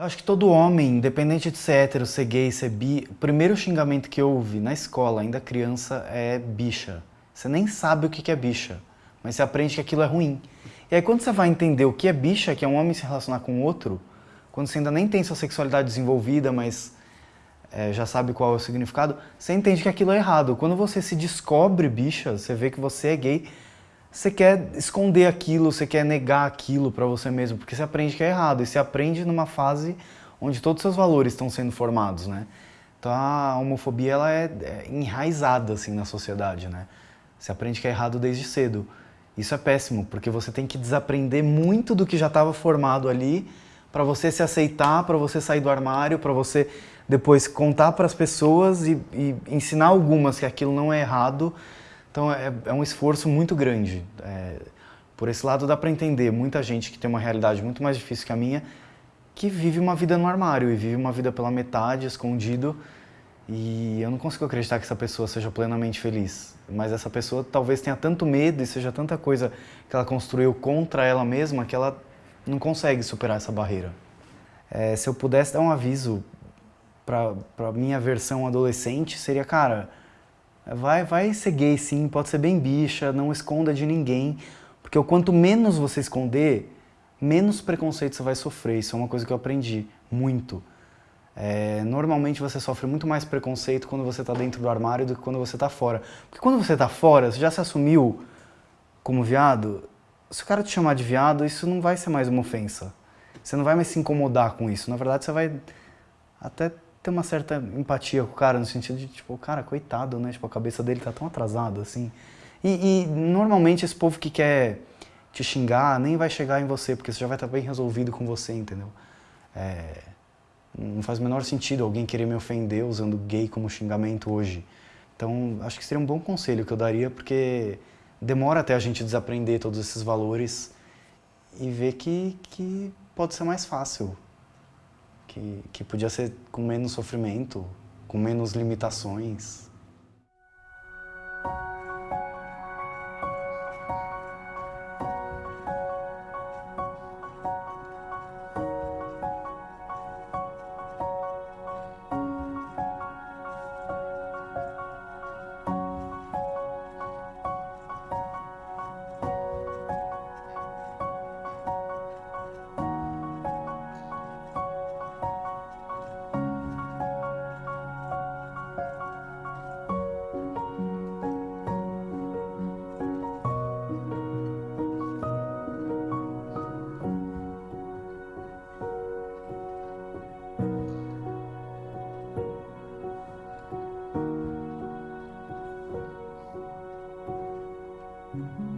Acho que todo homem, independente de ser hétero, ser gay, ser bi, o primeiro xingamento que eu ouvi na escola, ainda criança, é bicha. Você nem sabe o que é bicha, mas você aprende que aquilo é ruim. E aí quando você vai entender o que é bicha, que é um homem se relacionar com outro, quando você ainda nem tem sua sexualidade desenvolvida, mas é, já sabe qual é o significado, você entende que aquilo é errado. Quando você se descobre bicha, você vê que você é gay, você quer esconder aquilo, você quer negar aquilo para você mesmo, porque você aprende que é errado. E você aprende numa fase onde todos os seus valores estão sendo formados, né? Então a homofobia ela é, é enraizada assim na sociedade, né? Você aprende que é errado desde cedo. Isso é péssimo, porque você tem que desaprender muito do que já estava formado ali para você se aceitar, para você sair do armário, para você depois contar para as pessoas e, e ensinar algumas que aquilo não é errado então é, é um esforço muito grande. É, por esse lado dá para entender muita gente que tem uma realidade muito mais difícil que a minha, que vive uma vida no armário e vive uma vida pela metade, escondido, e eu não consigo acreditar que essa pessoa seja plenamente feliz. Mas essa pessoa talvez tenha tanto medo e seja tanta coisa que ela construiu contra ela mesma que ela não consegue superar essa barreira. É, se eu pudesse dar um aviso para minha versão adolescente, seria, cara, Vai, vai ser gay sim, pode ser bem bicha, não esconda de ninguém. Porque o quanto menos você esconder, menos preconceito você vai sofrer. Isso é uma coisa que eu aprendi muito. É, normalmente você sofre muito mais preconceito quando você está dentro do armário do que quando você está fora. Porque quando você está fora, você já se assumiu como viado, se o cara te chamar de viado, isso não vai ser mais uma ofensa. Você não vai mais se incomodar com isso. Na verdade, você vai até ter uma certa empatia com o cara, no sentido de, tipo, cara, coitado, né? Tipo, a cabeça dele tá tão atrasada, assim. E, e, normalmente esse povo que quer te xingar nem vai chegar em você, porque você já vai estar bem resolvido com você, entendeu? É, não faz o menor sentido alguém querer me ofender usando gay como xingamento hoje. Então, acho que seria um bom conselho que eu daria, porque demora até a gente desaprender todos esses valores e ver que, que pode ser mais fácil que, que podia ser com menos sofrimento, com menos limitações. Mm-hmm.